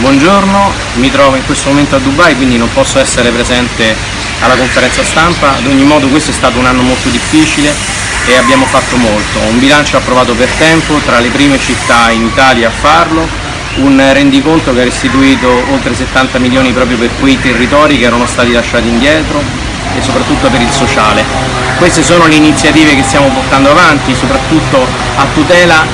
Buongiorno, mi trovo in questo momento a Dubai quindi non posso essere presente alla conferenza stampa, ad ogni modo questo è stato un anno molto difficile e abbiamo fatto molto, un bilancio approvato per tempo, tra le prime città in Italia a farlo, un rendiconto che ha restituito oltre 70 milioni proprio per quei territori che erano stati lasciati indietro e soprattutto per il sociale. Queste sono le iniziative che stiamo portando avanti, soprattutto a tutela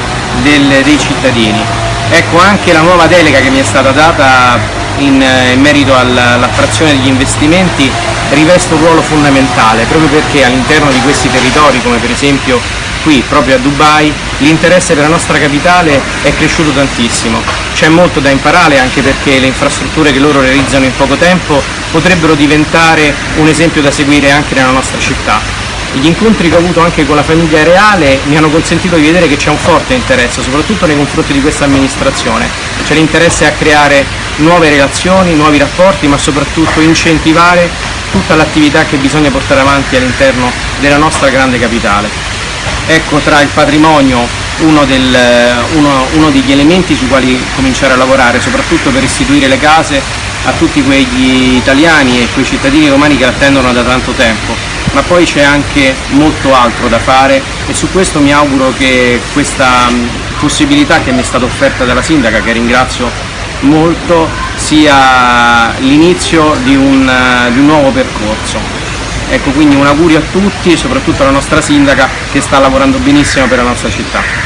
del, dei cittadini. Ecco anche la nuova delega che mi è stata data in, eh, in merito all'attrazione degli investimenti riveste un ruolo fondamentale proprio perché all'interno di questi territori come per esempio qui proprio a Dubai l'interesse per la nostra capitale è cresciuto tantissimo. C'è molto da imparare anche perché le infrastrutture che loro realizzano in poco tempo potrebbero diventare un esempio da seguire anche nella nostra città. Gli incontri che ho avuto anche con la famiglia reale mi hanno consentito di vedere che c'è un forte interesse, soprattutto nei confronti di questa amministrazione. C'è l'interesse a creare nuove relazioni, nuovi rapporti, ma soprattutto incentivare tutta l'attività che bisogna portare avanti all'interno della nostra grande capitale. Ecco tra il patrimonio uno, del, uno, uno degli elementi sui quali cominciare a lavorare, soprattutto per restituire le case a tutti quegli italiani e quei cittadini romani che attendono da tanto tempo ma poi c'è anche molto altro da fare e su questo mi auguro che questa possibilità che mi è stata offerta dalla sindaca, che ringrazio molto, sia l'inizio di, di un, nuovo percorso. Ecco, quindi un augurio a tutti e soprattutto alla nostra sindaca che sta lavorando benissimo per la nostra città.